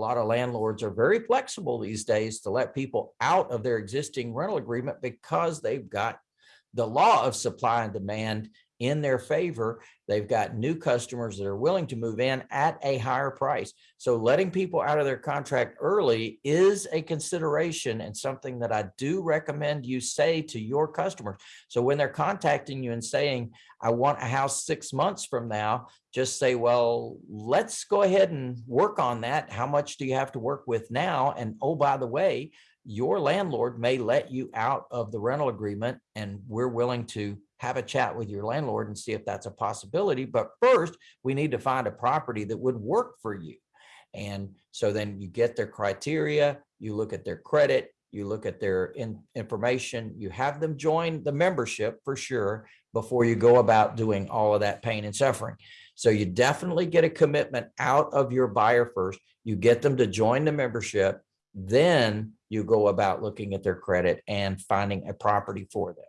lot of landlords are very flexible these days to let people out of their existing rental agreement because they've got the law of supply and demand in their favor. They've got new customers that are willing to move in at a higher price. So letting people out of their contract early is a consideration and something that I do recommend you say to your customers. So when they're contacting you and saying, I want a house six months from now, just say, well, let's go ahead and work on that. How much do you have to work with now? And oh, by the way, your landlord may let you out of the rental agreement and we're willing to have a chat with your landlord and see if that's a possibility. But first, we need to find a property that would work for you. And so then you get their criteria, you look at their credit, you look at their in, information, you have them join the membership for sure before you go about doing all of that pain and suffering. So you definitely get a commitment out of your buyer first. You get them to join the membership. Then you go about looking at their credit and finding a property for them.